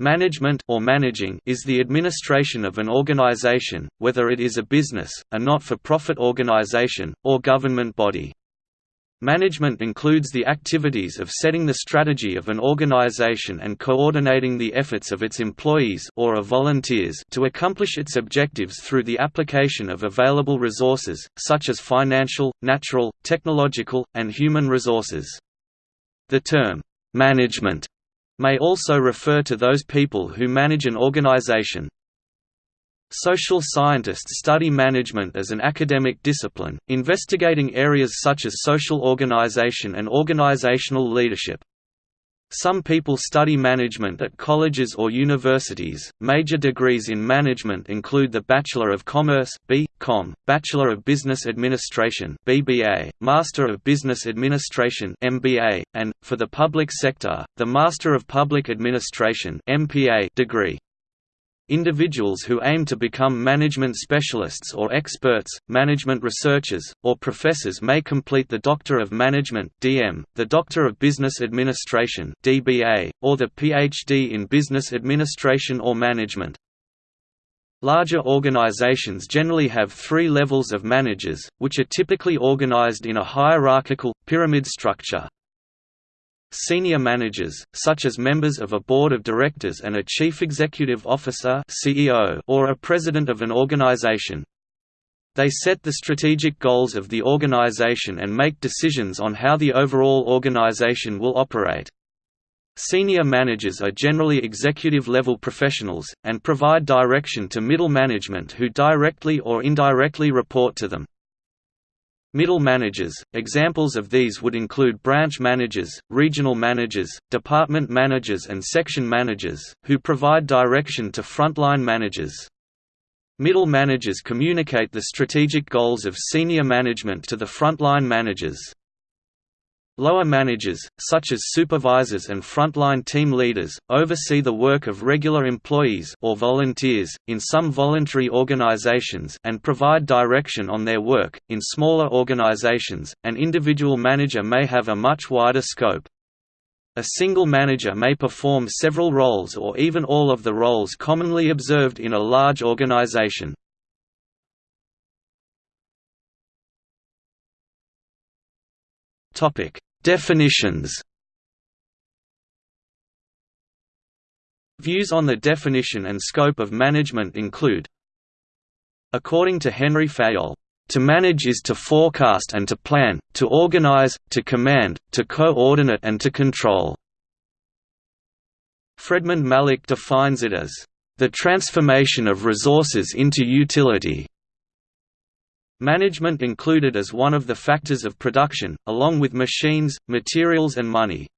Management or managing is the administration of an organization, whether it is a business, a not-for-profit organization, or government body. Management includes the activities of setting the strategy of an organization and coordinating the efforts of its employees or of volunteers to accomplish its objectives through the application of available resources, such as financial, natural, technological, and human resources. The term, "'management' may also refer to those people who manage an organization. Social scientists study management as an academic discipline, investigating areas such as social organization and organizational leadership. Some people study management at colleges or universities. Major degrees in management include the Bachelor of Commerce (B.Com), Bachelor of Business Administration (BBA), Master of Business Administration (MBA), and for the public sector, the Master of Public Administration (MPA) degree. Individuals who aim to become management specialists or experts, management researchers, or professors may complete the Doctor of Management (DM), the Doctor of Business Administration (DBA), or the PhD in Business Administration or Management. Larger organizations generally have three levels of managers, which are typically organized in a hierarchical, pyramid structure. Senior managers, such as members of a board of directors and a chief executive officer (CEO) or a president of an organization. They set the strategic goals of the organization and make decisions on how the overall organization will operate. Senior managers are generally executive-level professionals, and provide direction to middle management who directly or indirectly report to them. Middle managers, examples of these would include branch managers, regional managers, department managers and section managers, who provide direction to frontline managers. Middle managers communicate the strategic goals of senior management to the frontline managers. Lower managers, such as supervisors and frontline team leaders, oversee the work of regular employees or volunteers, in some voluntary organizations and provide direction on their work. In smaller organizations, an individual manager may have a much wider scope. A single manager may perform several roles or even all of the roles commonly observed in a large organization. Topic: Definitions Views on the definition and scope of management include According to Henry Fayol, "...to manage is to forecast and to plan, to organize, to command, to coordinate and to control." Fredmund Malik defines it as, "...the transformation of resources into utility." Management included as one of the factors of production, along with machines, materials and money.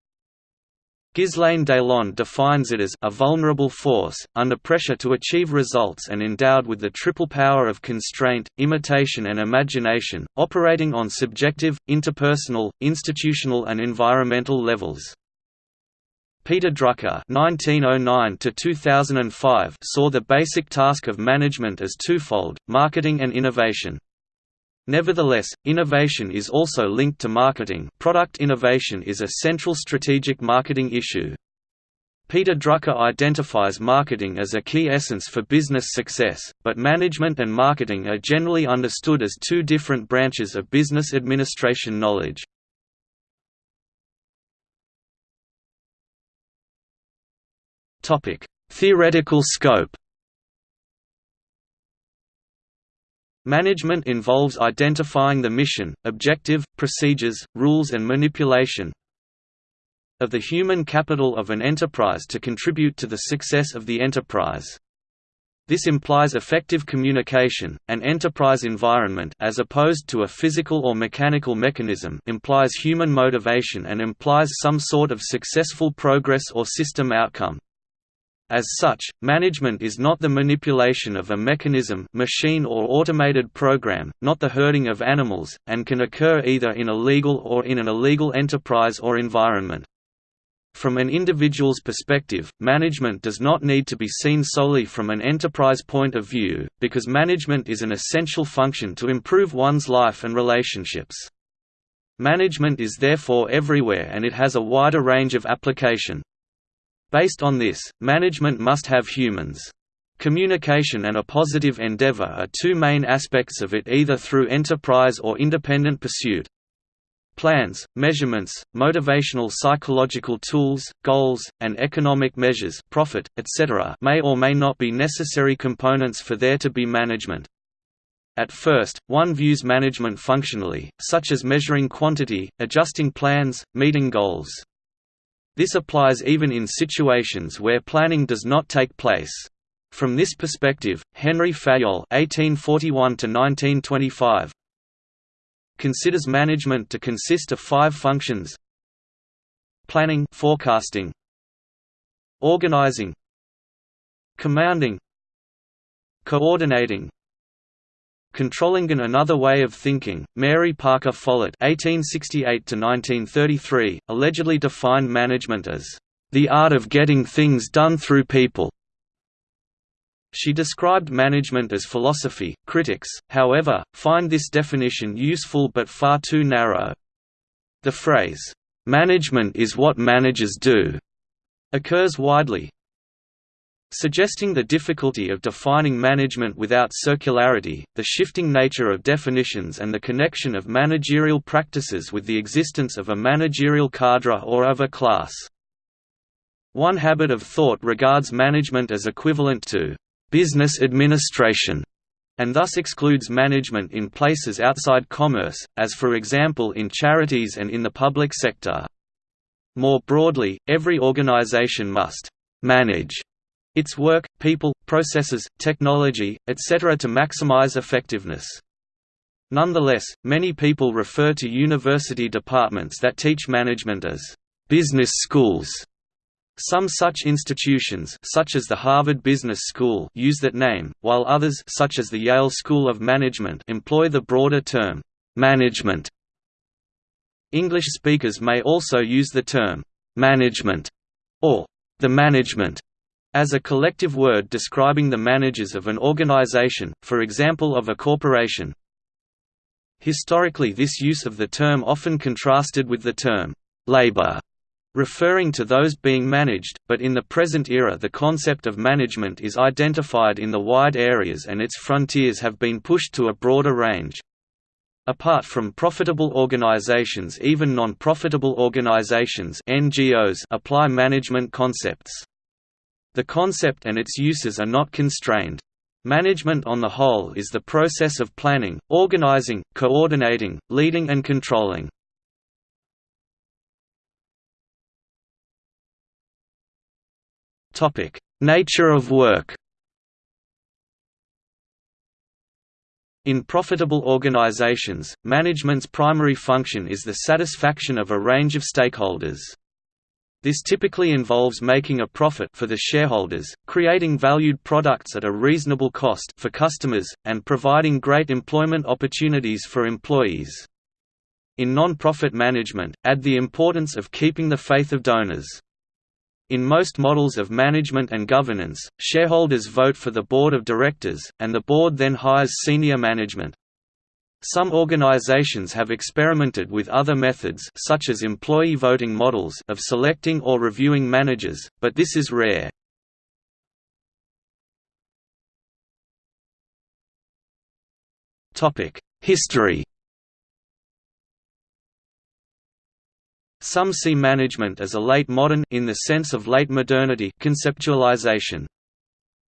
Ghislain Deslandes defines it as a vulnerable force, under pressure to achieve results and endowed with the triple power of constraint, imitation and imagination, operating on subjective, interpersonal, institutional and environmental levels. Peter Drucker (1909–2005) saw the basic task of management as twofold: marketing and innovation. Nevertheless, innovation is also linked to marketing product innovation is a central strategic marketing issue. Peter Drucker identifies marketing as a key essence for business success, but management and marketing are generally understood as two different branches of business administration knowledge. Theoretical scope Management involves identifying the mission, objective, procedures, rules and manipulation of the human capital of an enterprise to contribute to the success of the enterprise. This implies effective communication. An enterprise environment as opposed to a physical or mechanical mechanism implies human motivation and implies some sort of successful progress or system outcome. As such, management is not the manipulation of a mechanism machine or automated program, not the herding of animals, and can occur either in a legal or in an illegal enterprise or environment. From an individual's perspective, management does not need to be seen solely from an enterprise point of view, because management is an essential function to improve one's life and relationships. Management is therefore everywhere and it has a wider range of application. Based on this, management must have humans. Communication and a positive endeavor are two main aspects of it either through enterprise or independent pursuit. Plans, measurements, motivational psychological tools, goals, and economic measures profit, etc. may or may not be necessary components for there to be management. At first, one views management functionally, such as measuring quantity, adjusting plans, meeting goals. This applies even in situations where planning does not take place. From this perspective, Henry Fayol (1841–1925) considers management to consist of five functions: planning, forecasting, organizing, commanding, coordinating, Controlling and Another Way of Thinking, Mary Parker Follett (1868–1933) allegedly defined management as the art of getting things done through people. She described management as philosophy. Critics, however, find this definition useful but far too narrow. The phrase, "management is what managers do," occurs widely, Suggesting the difficulty of defining management without circularity, the shifting nature of definitions and the connection of managerial practices with the existence of a managerial cadre or of a class. One habit of thought regards management as equivalent to business administration, and thus excludes management in places outside commerce, as for example in charities and in the public sector. More broadly, every organization must manage its work, people, processes, technology, etc. to maximize effectiveness. Nonetheless, many people refer to university departments that teach management as business schools. Some such institutions such as the Harvard Business School use that name, while others such as the Yale School of Management employ the broader term, management. English speakers may also use the term, management, or the management as a collective word describing the managers of an organization, for example of a corporation. Historically this use of the term often contrasted with the term, labor, referring to those being managed, but in the present era the concept of management is identified in the wide areas and its frontiers have been pushed to a broader range. Apart from profitable organizations even non-profitable organizations NGOs apply management concepts. The concept and its uses are not constrained. Management on the whole is the process of planning, organizing, coordinating, leading and controlling. Nature of work In profitable organizations, management's primary function is the satisfaction of a range of stakeholders. This typically involves making a profit for the shareholders, creating valued products at a reasonable cost for customers, and providing great employment opportunities for employees. In non-profit management, add the importance of keeping the faith of donors. In most models of management and governance, shareholders vote for the board of directors, and the board then hires senior management. Some organizations have experimented with other methods such as employee voting models of selecting or reviewing managers, but this is rare. History Some see management as a late modern in the sense of late modernity conceptualization.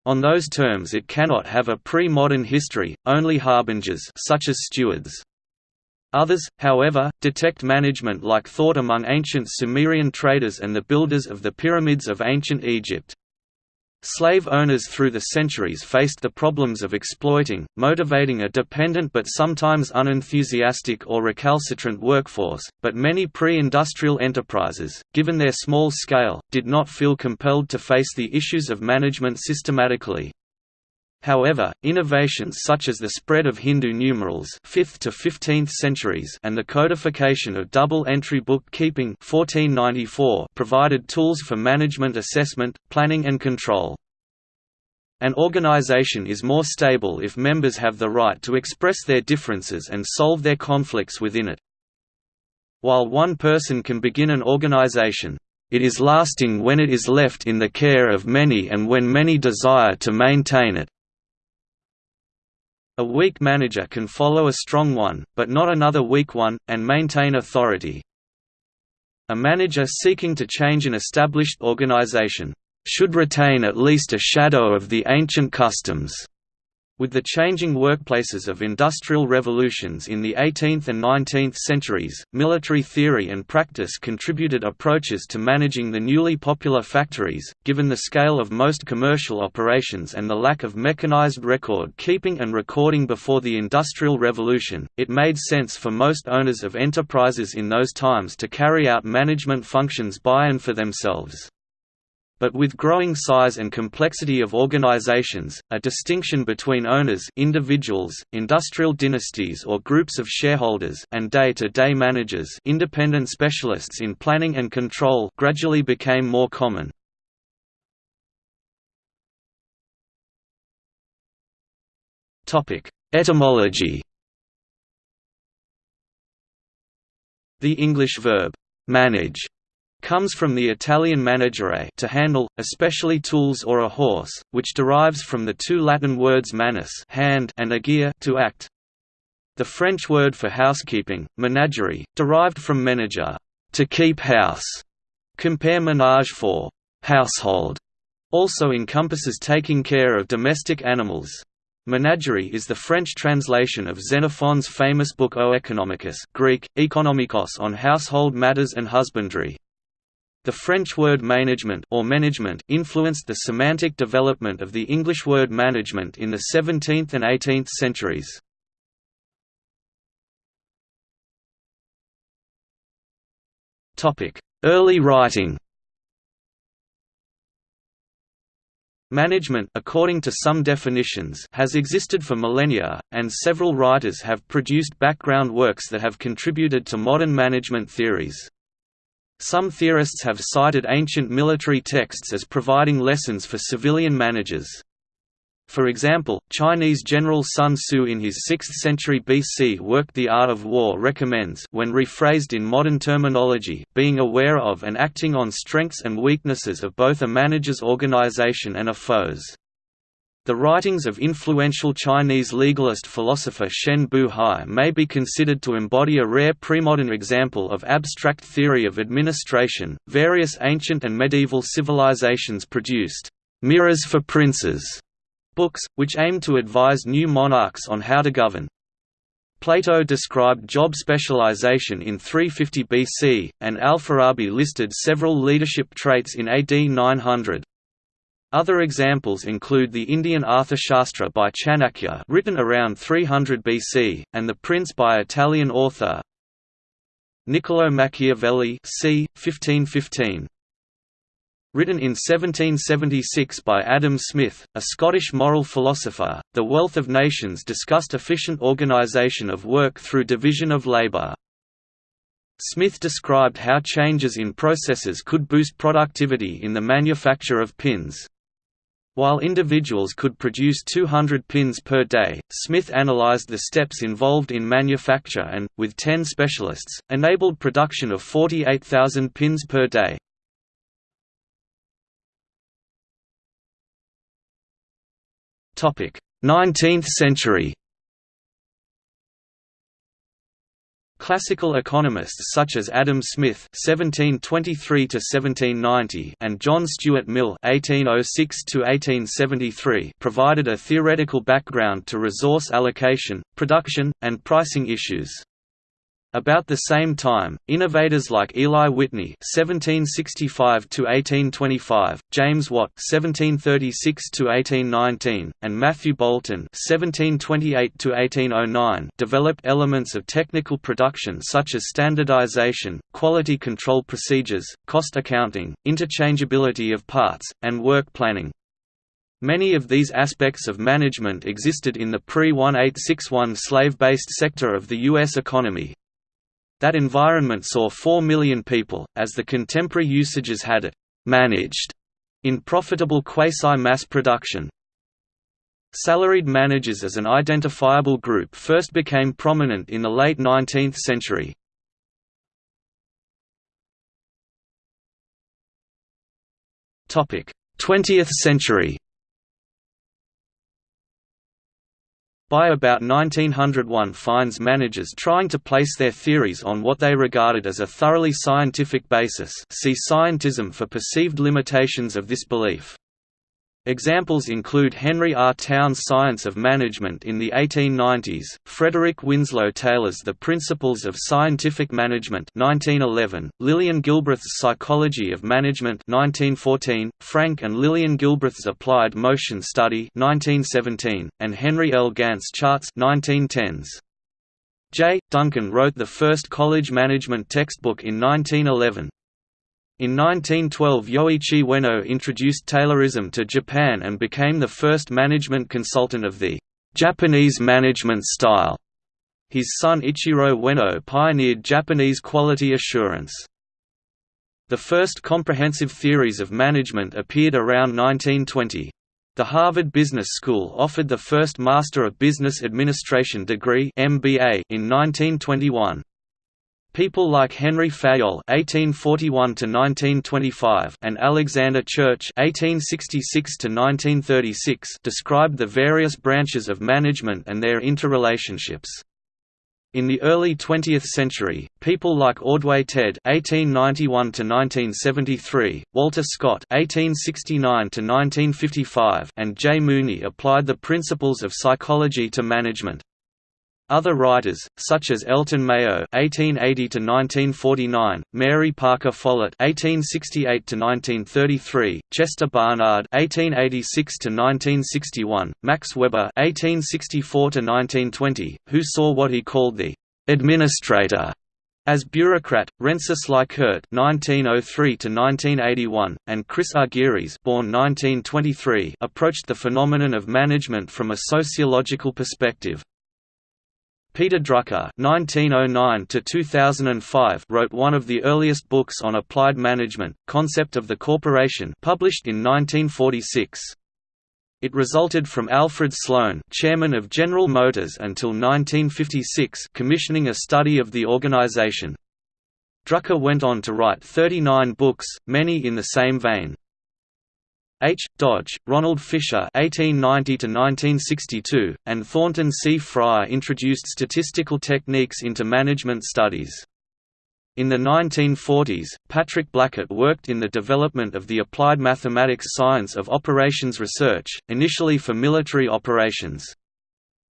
On those terms it cannot have a pre-modern history, only harbingers such as stewards. Others, however, detect management like thought among ancient Sumerian traders and the builders of the pyramids of ancient Egypt. Slave owners through the centuries faced the problems of exploiting, motivating a dependent but sometimes unenthusiastic or recalcitrant workforce, but many pre-industrial enterprises, given their small scale, did not feel compelled to face the issues of management systematically. However, innovations such as the spread of Hindu numerals 5th to 15th centuries and the codification of double-entry bookkeeping 1494 provided tools for management assessment, planning and control. An organization is more stable if members have the right to express their differences and solve their conflicts within it. While one person can begin an organization, it is lasting when it is left in the care of many and when many desire to maintain it. A weak manager can follow a strong one, but not another weak one, and maintain authority. A manager seeking to change an established organization should retain at least a shadow of the ancient customs with the changing workplaces of industrial revolutions in the 18th and 19th centuries, military theory and practice contributed approaches to managing the newly popular factories, given the scale of most commercial operations and the lack of mechanized record keeping and recording before the Industrial Revolution, it made sense for most owners of enterprises in those times to carry out management functions by and for themselves but with growing size and complexity of organizations, a distinction between owners individuals, industrial dynasties or groups of shareholders and day-to-day -day managers independent specialists in planning and control gradually became more common. Etymology The English verb, manage comes from the Italian maneggiare to handle, especially tools or a horse, which derives from the two Latin words manus hand and agere to act. The French word for housekeeping, menagerie, derived from menager to keep house. Compare menage for household. Also encompasses taking care of domestic animals. Menagerie is the French translation of Xenophon's famous book Oeconomicus Greek, Oikonomikos on household matters and husbandry. The French word management or management influenced the semantic development of the English word management in the 17th and 18th centuries. Topic: Early writing Management according to some definitions has existed for millennia, and several writers have produced background works that have contributed to modern management theories. Some theorists have cited ancient military texts as providing lessons for civilian managers. For example, Chinese General Sun Tzu in his 6th century BC work The Art of War recommends when rephrased in modern terminology, being aware of and acting on strengths and weaknesses of both a manager's organization and a foe's. The writings of influential Chinese legalist philosopher Shen Buhai may be considered to embody a rare premodern example of abstract theory of administration. Various ancient and medieval civilizations produced mirrors for princes books, which aimed to advise new monarchs on how to govern. Plato described job specialization in 350 BC, and Al-Farabi listed several leadership traits in AD 900. Other examples include the Indian Arthashastra by Chanakya written around 300 BC, and The Prince by Italian author Niccolò Machiavelli c. 1515. Written in 1776 by Adam Smith, a Scottish moral philosopher, The Wealth of Nations discussed efficient organisation of work through division of labour. Smith described how changes in processes could boost productivity in the manufacture of pins. While individuals could produce 200 pins per day, Smith analyzed the steps involved in manufacture and, with 10 specialists, enabled production of 48,000 pins per day. Topic: 19th century. Classical economists such as Adam Smith (1723–1790) and John Stuart Mill (1806–1873) provided a theoretical background to resource allocation, production, and pricing issues. About the same time, innovators like Eli Whitney (1765–1825), James Watt (1736–1819), and Matthew Boulton (1728–1809) developed elements of technical production such as standardization, quality control procedures, cost accounting, interchangeability of parts, and work planning. Many of these aspects of management existed in the pre-1861 slave-based sector of the U.S. economy, that environment saw 4 million people, as the contemporary usages had it, managed, in profitable quasi-mass production. Salaried managers as an identifiable group first became prominent in the late 19th century. Topic: 20th century By about 1901 finds managers trying to place their theories on what they regarded as a thoroughly scientific basis see scientism for perceived limitations of this belief. Examples include Henry R. Towne's Science of Management in the 1890s, Frederick Winslow Taylor's The Principles of Scientific Management 1911, Lillian Gilbreth's Psychology of Management 1914, Frank and Lillian Gilbreth's Applied Motion Study 1917, and Henry L. Gantt's Charts 1910s. J. Duncan wrote the first college management textbook in 1911, in 1912 Yoichi Ueno introduced Taylorism to Japan and became the first management consultant of the Japanese management style. His son Ichiro Ueno pioneered Japanese quality assurance. The first comprehensive theories of management appeared around 1920. The Harvard Business School offered the first Master of Business Administration degree MBA in 1921. People like Henry Fayol (1841–1925) and Alexander Church (1866–1936) described the various branches of management and their interrelationships. In the early 20th century, people like Ordway Tead (1891–1973), Walter Scott (1869–1955), and J. Mooney applied the principles of psychology to management. Other writers, such as Elton Mayo (1880–1949), Mary Parker Follett (1868–1933), Chester Barnard (1886–1961), Max Weber (1864–1920), who saw what he called the administrator as bureaucrat, Rensis Likert (1903–1981) and Chris Argyris (born 1923) approached the phenomenon of management from a sociological perspective. Peter Drucker (1909–2005) wrote one of the earliest books on applied management, Concept of the Corporation, published in 1946. It resulted from Alfred Sloan, chairman of General Motors until 1956, commissioning a study of the organization. Drucker went on to write 39 books, many in the same vein. H. Dodge, Ronald Fisher (1890–1962), and Thornton C. Fryer introduced statistical techniques into management studies. In the 1940s, Patrick Blackett worked in the development of the applied mathematics science of operations research, initially for military operations.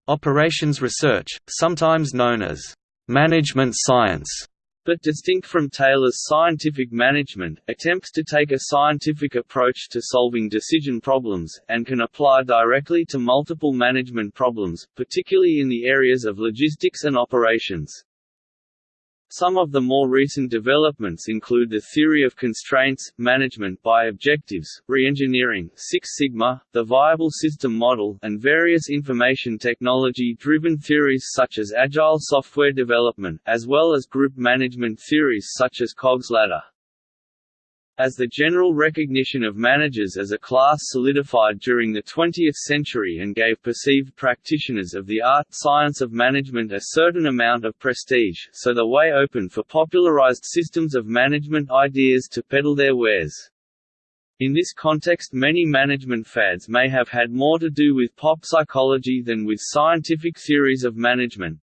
Operations research, sometimes known as management science, but distinct from Taylor's scientific management, attempts to take a scientific approach to solving decision problems, and can apply directly to multiple management problems, particularly in the areas of logistics and operations. Some of the more recent developments include the theory of constraints, management by objectives, reengineering, Six Sigma, the viable system model, and various information technology-driven theories such as agile software development, as well as group management theories such as Cog's ladder. As the general recognition of managers as a class solidified during the 20th century and gave perceived practitioners of the art science of management a certain amount of prestige, so the way opened for popularized systems of management ideas to peddle their wares. In this context many management fads may have had more to do with pop psychology than with scientific theories of management.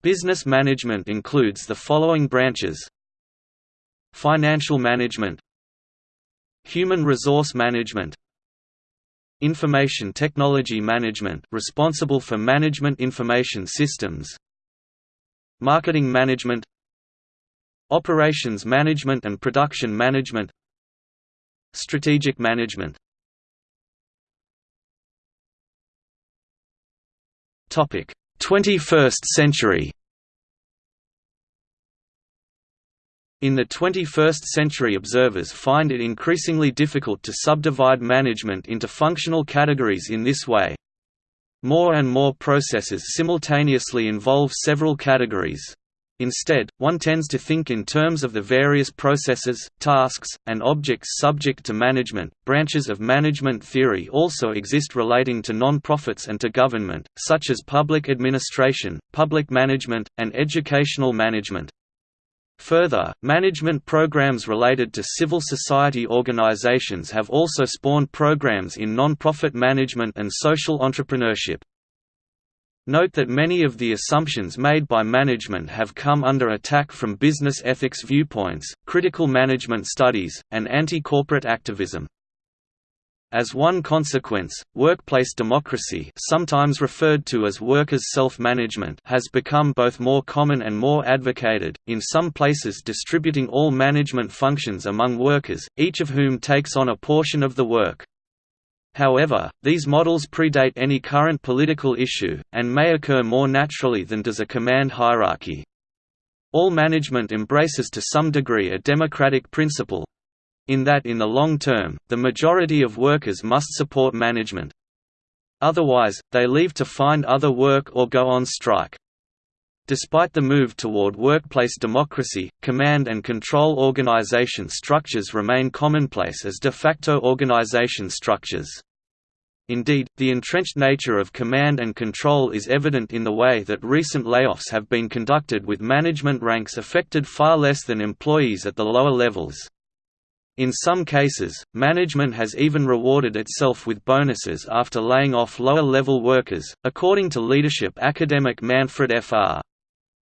Business management includes the following branches Financial management Human resource management Information technology management responsible for management information systems Marketing management Operations management and production management Strategic management. Topic 21st century In the 21st century observers find it increasingly difficult to subdivide management into functional categories in this way. More and more processes simultaneously involve several categories. Instead, one tends to think in terms of the various processes, tasks, and objects subject to management. Branches of management theory also exist relating to non-profits and to government, such as public administration, public management, and educational management. Further, management programs related to civil society organizations have also spawned programs in non-profit management and social entrepreneurship. Note that many of the assumptions made by management have come under attack from business ethics viewpoints, critical management studies, and anti-corporate activism. As one consequence, workplace democracy sometimes referred to as workers' self-management has become both more common and more advocated, in some places distributing all management functions among workers, each of whom takes on a portion of the work. However, these models predate any current political issue, and may occur more naturally than does a command hierarchy. All management embraces to some degree a democratic principle, in that in the long term, the majority of workers must support management. Otherwise, they leave to find other work or go on strike. Despite the move toward workplace democracy, command and control organization structures remain commonplace as de facto organization structures. Indeed, the entrenched nature of command and control is evident in the way that recent layoffs have been conducted with management ranks affected far less than employees at the lower levels. In some cases, management has even rewarded itself with bonuses after laying off lower-level workers, according to leadership academic Manfred Fr.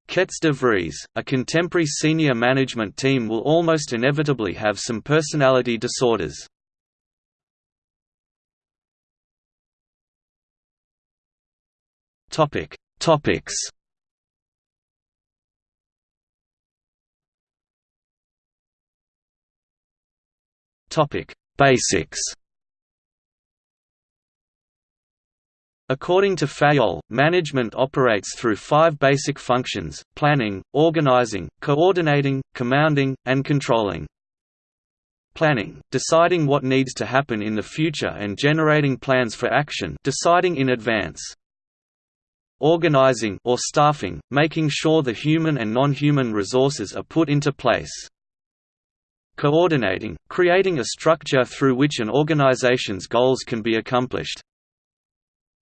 Kets de Vries, a contemporary senior management team will almost inevitably have some personality disorders. Topics Topic: Basics. According to Fayol, management operates through five basic functions, planning, organizing, coordinating, commanding, and controlling. Planning, deciding what needs to happen in the future and generating plans for action deciding in advance. Organizing or staffing, making sure the human and non-human resources are put into place coordinating, creating a structure through which an organization's goals can be accomplished.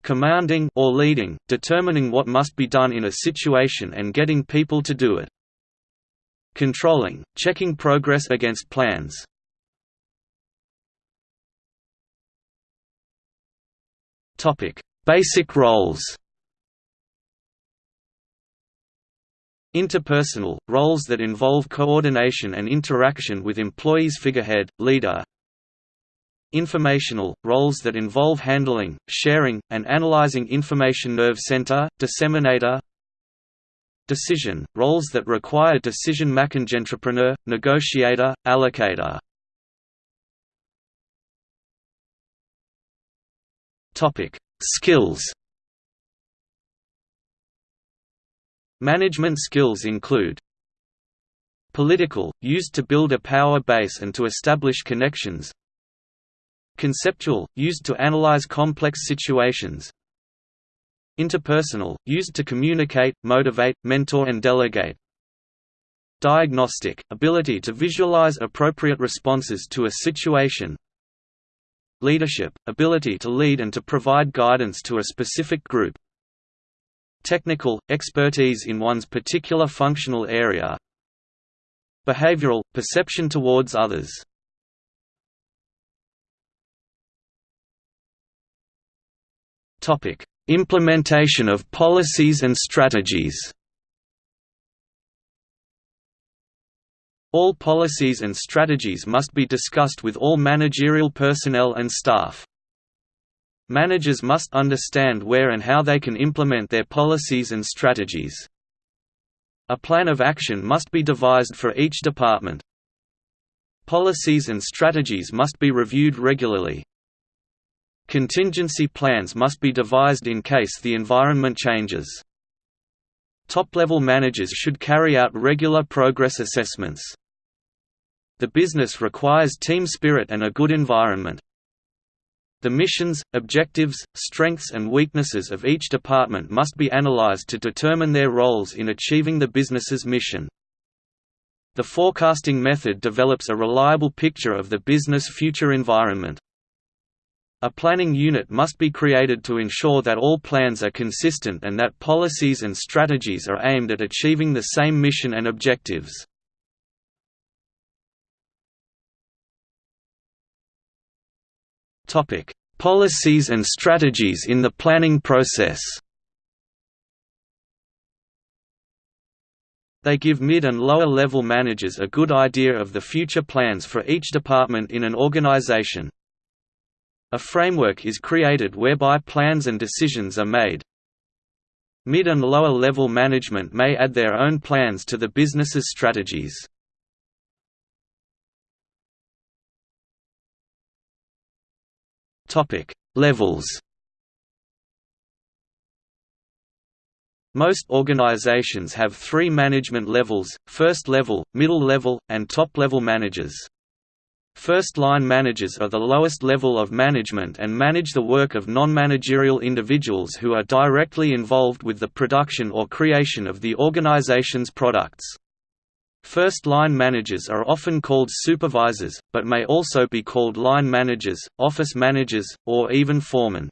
Commanding or leading, determining what must be done in a situation and getting people to do it. Controlling, checking progress against plans. Basic roles. Interpersonal, roles that involve coordination and interaction with employees figurehead, leader. Informational, roles that involve handling, sharing, and analyzing information nerve center, disseminator. Decision, roles that require decision-making entrepreneur, negotiator, allocator. Skills Management skills include Political, used to build a power base and to establish connections. Conceptual, used to analyze complex situations. Interpersonal, used to communicate, motivate, mentor and delegate. Diagnostic, ability to visualize appropriate responses to a situation. Leadership, ability to lead and to provide guidance to a specific group Technical – expertise in one's particular functional area. Behavioral – perception towards others. Implementation of policies and strategies. All policies and strategies must be discussed with all managerial personnel and staff. Managers must understand where and how they can implement their policies and strategies. A plan of action must be devised for each department. Policies and strategies must be reviewed regularly. Contingency plans must be devised in case the environment changes. Top-level managers should carry out regular progress assessments. The business requires team spirit and a good environment. The missions, objectives, strengths and weaknesses of each department must be analyzed to determine their roles in achieving the business's mission. The forecasting method develops a reliable picture of the business future environment. A planning unit must be created to ensure that all plans are consistent and that policies and strategies are aimed at achieving the same mission and objectives. Policies and strategies in the planning process They give mid and lower level managers a good idea of the future plans for each department in an organization. A framework is created whereby plans and decisions are made. Mid and lower level management may add their own plans to the business's strategies. Levels Most organizations have three management levels, first level, middle level, and top-level managers. First-line managers are the lowest level of management and manage the work of non-managerial individuals who are directly involved with the production or creation of the organization's products. First-line managers are often called supervisors, but may also be called line managers, office managers, or even foremen.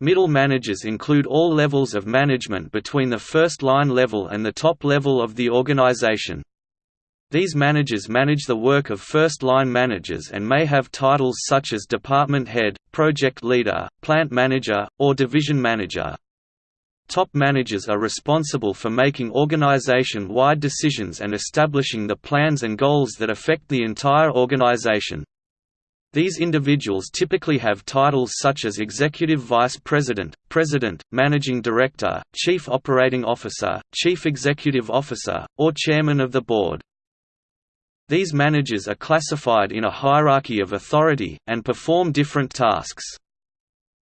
Middle managers include all levels of management between the first line level and the top level of the organization. These managers manage the work of first-line managers and may have titles such as department head, project leader, plant manager, or division manager. Top managers are responsible for making organization-wide decisions and establishing the plans and goals that affect the entire organization. These individuals typically have titles such as Executive Vice President, President, Managing Director, Chief Operating Officer, Chief Executive Officer, or Chairman of the Board. These managers are classified in a hierarchy of authority, and perform different tasks.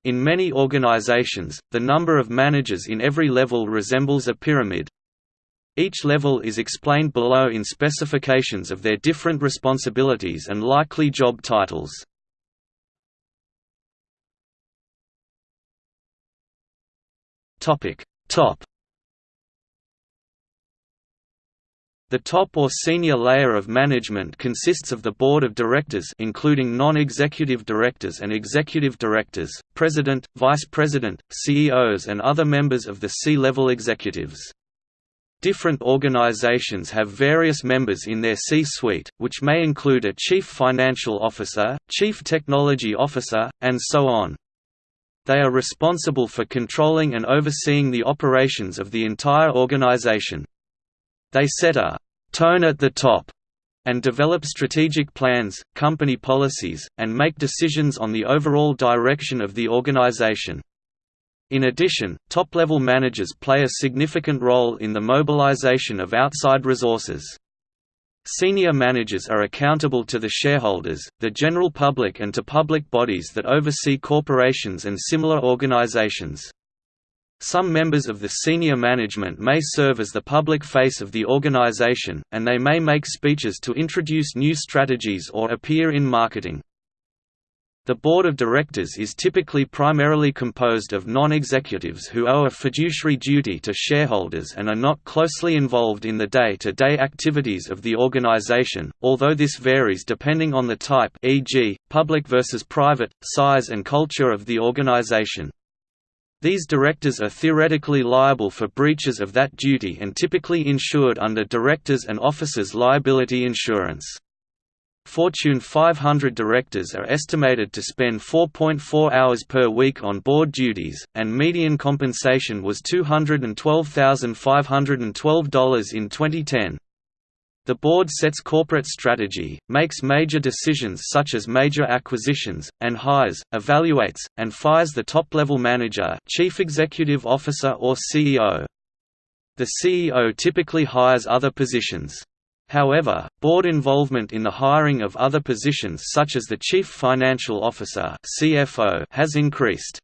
In many organizations, the number of managers in every level resembles a pyramid. Each level is explained below in specifications of their different responsibilities and likely job titles. Top The top or senior layer of management consists of the board of directors including non-executive directors and executive directors, president, vice president, CEOs and other members of the C-level executives. Different organizations have various members in their C-suite, which may include a chief financial officer, chief technology officer, and so on. They are responsible for controlling and overseeing the operations of the entire organization. They set a «tone at the top» and develop strategic plans, company policies, and make decisions on the overall direction of the organization. In addition, top-level managers play a significant role in the mobilization of outside resources. Senior managers are accountable to the shareholders, the general public and to public bodies that oversee corporations and similar organizations. Some members of the senior management may serve as the public face of the organization, and they may make speeches to introduce new strategies or appear in marketing. The board of directors is typically primarily composed of non-executives who owe a fiduciary duty to shareholders and are not closely involved in the day-to-day -day activities of the organization, although this varies depending on the type e.g., public versus private, size and culture of the organization. These directors are theoretically liable for breaches of that duty and typically insured under directors and officers liability insurance. Fortune 500 directors are estimated to spend 4.4 hours per week on board duties, and median compensation was $212,512 in 2010. The board sets corporate strategy, makes major decisions such as major acquisitions, and hires, evaluates, and fires the top-level manager chief executive officer or CEO. The CEO typically hires other positions. However, board involvement in the hiring of other positions such as the Chief Financial Officer (CFO) has increased.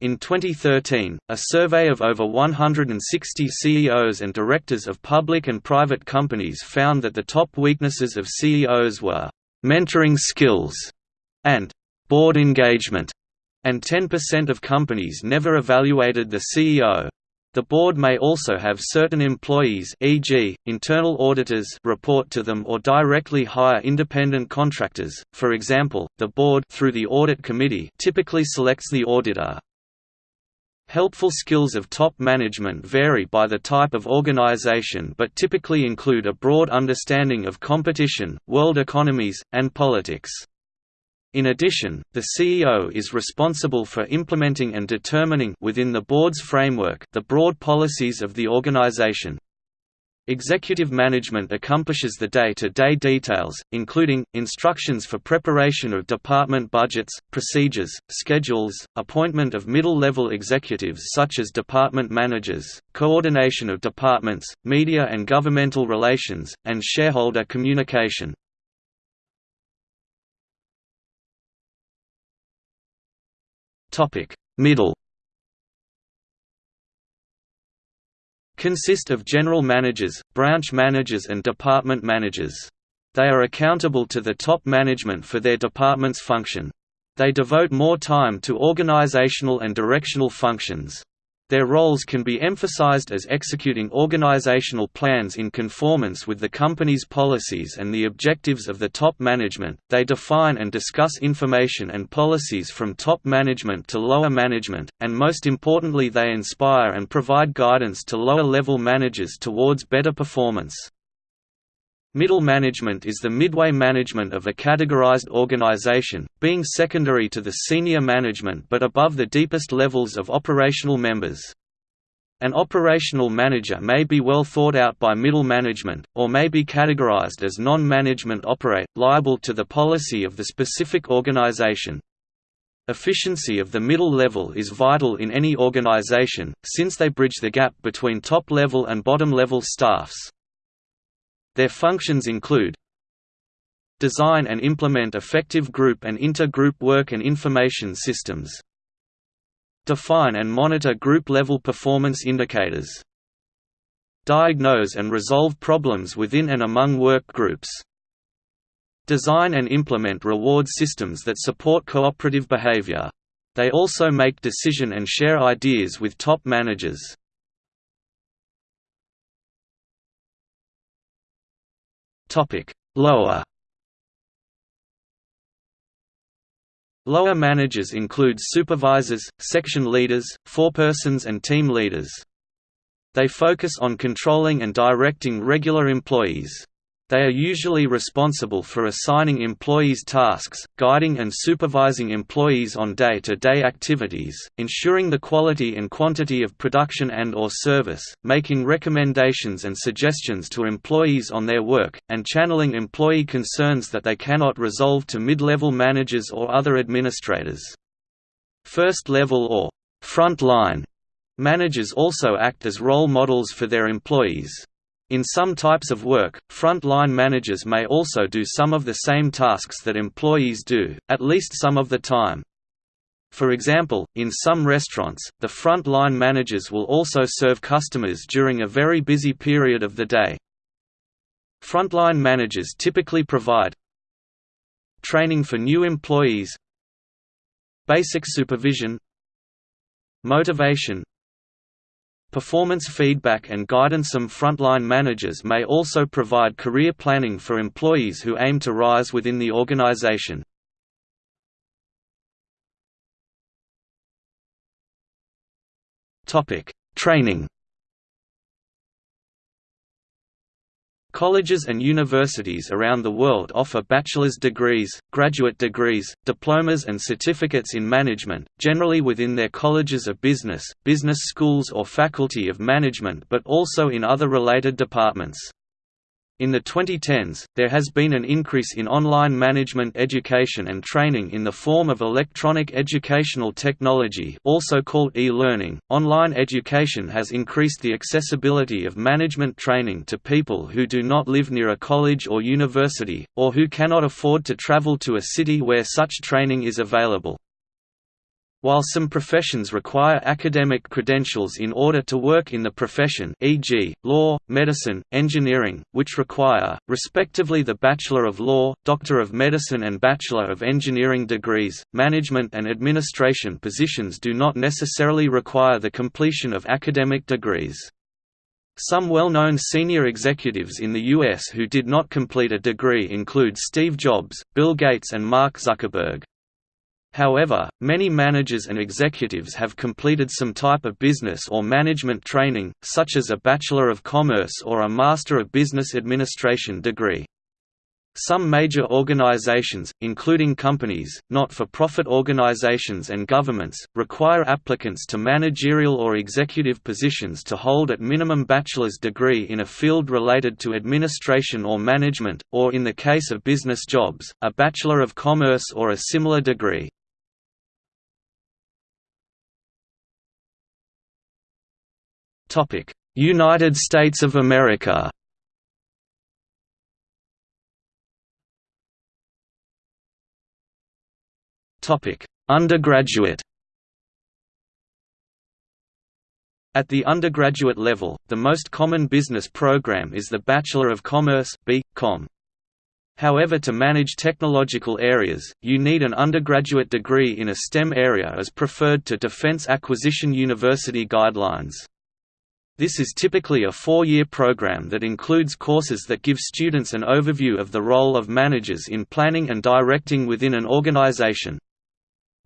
In 2013, a survey of over 160 CEOs and directors of public and private companies found that the top weaknesses of CEOs were mentoring skills and board engagement, and 10% of companies never evaluated the CEO. The board may also have certain employees e.g., internal auditors report to them or directly hire independent contractors, for example, the board through the audit committee typically selects the auditor. Helpful skills of top management vary by the type of organization but typically include a broad understanding of competition, world economies, and politics. In addition, the CEO is responsible for implementing and determining within the board's framework the broad policies of the organization. Executive management accomplishes the day-to-day -day details, including, instructions for preparation of department budgets, procedures, schedules, appointment of middle-level executives such as department managers, coordination of departments, media and governmental relations, and shareholder communication. Middle consist of general managers, branch managers and department managers. They are accountable to the top management for their department's function. They devote more time to organizational and directional functions. Their roles can be emphasized as executing organizational plans in conformance with the company's policies and the objectives of the top management. They define and discuss information and policies from top management to lower management, and most importantly, they inspire and provide guidance to lower level managers towards better performance. Middle management is the midway management of a categorized organization, being secondary to the senior management but above the deepest levels of operational members. An operational manager may be well thought out by middle management, or may be categorized as non-management operate, liable to the policy of the specific organization. Efficiency of the middle level is vital in any organization, since they bridge the gap between top-level and bottom-level staffs. Their functions include Design and implement effective group and inter-group work and information systems Define and monitor group-level performance indicators Diagnose and resolve problems within and among work groups Design and implement reward systems that support cooperative behavior. They also make decision and share ideas with top managers. Topic: Lower. Lower managers include supervisors, section leaders, forepersons and team leaders. They focus on controlling and directing regular employees. They are usually responsible for assigning employees tasks, guiding and supervising employees on day-to-day -day activities, ensuring the quality and quantity of production and or service, making recommendations and suggestions to employees on their work, and channeling employee concerns that they cannot resolve to mid-level managers or other administrators. First level or front line managers also act as role models for their employees. In some types of work, front-line managers may also do some of the same tasks that employees do, at least some of the time. For example, in some restaurants, the front-line managers will also serve customers during a very busy period of the day. Frontline managers typically provide training for new employees basic supervision motivation Performance feedback and guidance Some frontline managers may also provide career planning for employees who aim to rise within the organization. Training Colleges and universities around the world offer bachelor's degrees, graduate degrees, diplomas and certificates in management, generally within their colleges of business, business schools or faculty of management but also in other related departments. In the 2010s, there has been an increase in online management education and training in the form of electronic educational technology also called e-learning. Online education has increased the accessibility of management training to people who do not live near a college or university, or who cannot afford to travel to a city where such training is available. While some professions require academic credentials in order to work in the profession e.g., law, medicine, engineering, which require, respectively the Bachelor of Law, Doctor of Medicine and Bachelor of Engineering degrees, management and administration positions do not necessarily require the completion of academic degrees. Some well-known senior executives in the U.S. who did not complete a degree include Steve Jobs, Bill Gates and Mark Zuckerberg. However, many managers and executives have completed some type of business or management training, such as a Bachelor of Commerce or a Master of Business Administration degree. Some major organizations, including companies, not-for-profit organizations and governments, require applicants to managerial or executive positions to hold at minimum bachelor's degree in a field related to administration or management, or in the case of business jobs, a Bachelor of Commerce or a similar degree. United States of America Undergraduate At the undergraduate level, the most common business program is the Bachelor of Commerce B.Com. However to manage technological areas, you need an undergraduate degree in a STEM area as preferred to Defense Acquisition University guidelines. This is typically a four-year program that includes courses that give students an overview of the role of managers in planning and directing within an organization.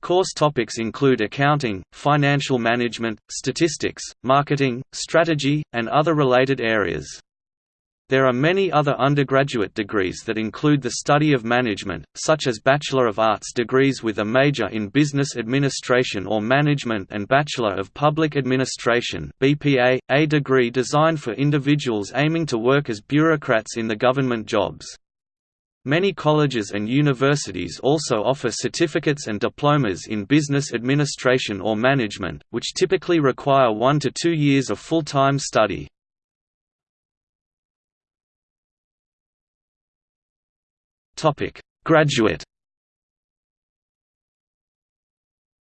Course topics include accounting, financial management, statistics, marketing, strategy, and other related areas. There are many other undergraduate degrees that include the study of management, such as Bachelor of Arts degrees with a major in Business Administration or Management and Bachelor of Public Administration BPA, a degree designed for individuals aiming to work as bureaucrats in the government jobs. Many colleges and universities also offer certificates and diplomas in business administration or management, which typically require one to two years of full-time study. Topic: Graduate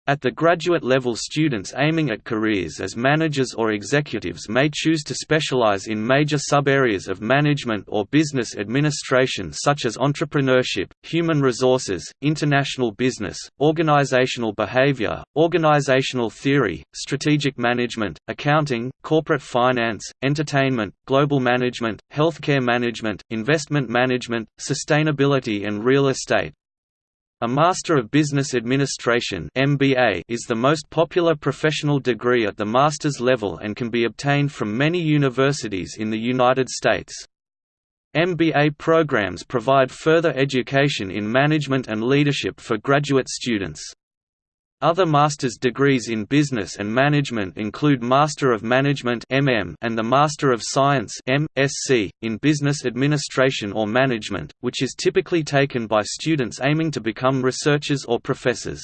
At the graduate level students aiming at careers as managers or executives may choose to specialize in major sub-areas of management or business administration such as entrepreneurship, human resources, international business, organizational behavior, organizational theory, strategic management, accounting, corporate finance, entertainment, global management, healthcare management, investment management, sustainability and real estate. A Master of Business Administration (MBA) is the most popular professional degree at the master's level and can be obtained from many universities in the United States. MBA programs provide further education in management and leadership for graduate students. Other master's degrees in business and management include Master of Management MM and the Master of Science (MSc) in Business Administration or Management, which is typically taken by students aiming to become researchers or professors.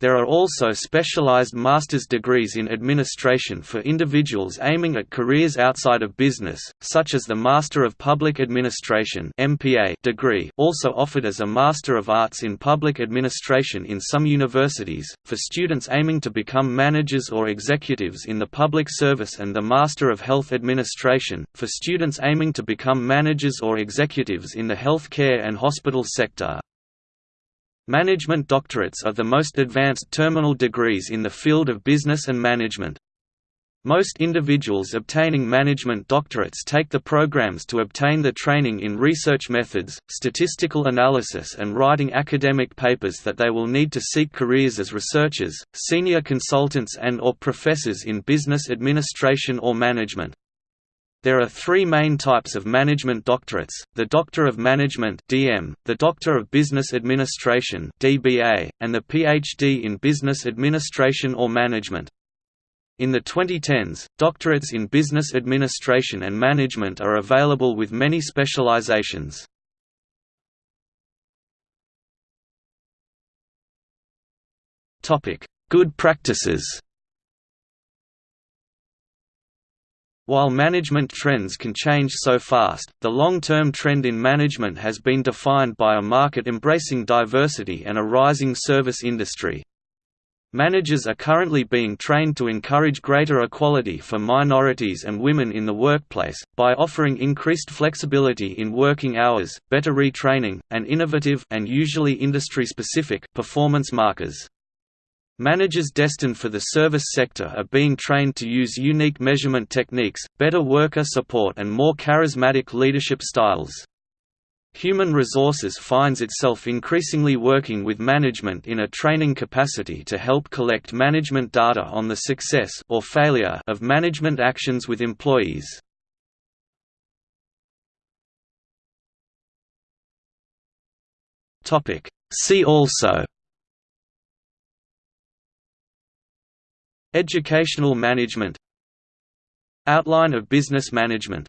There are also specialized master's degrees in administration for individuals aiming at careers outside of business, such as the Master of Public Administration (MPA) degree, also offered as a Master of Arts in Public Administration in some universities, for students aiming to become managers or executives in the public service and the Master of Health Administration, for students aiming to become managers or executives in the health care and hospital sector. Management doctorates are the most advanced terminal degrees in the field of business and management. Most individuals obtaining management doctorates take the programs to obtain the training in research methods, statistical analysis and writing academic papers that they will need to seek careers as researchers, senior consultants and or professors in business administration or management. There are three main types of management doctorates, the Doctor of Management DM, the Doctor of Business Administration DBA, and the PhD in Business Administration or Management. In the 2010s, doctorates in business administration and management are available with many specializations. Good practices While management trends can change so fast, the long-term trend in management has been defined by a market embracing diversity and a rising service industry. Managers are currently being trained to encourage greater equality for minorities and women in the workplace, by offering increased flexibility in working hours, better retraining, and innovative and usually industry-specific performance markers. Managers destined for the service sector are being trained to use unique measurement techniques, better worker support and more charismatic leadership styles. Human Resources finds itself increasingly working with management in a training capacity to help collect management data on the success or failure of management actions with employees. See also Educational management. Outline of business management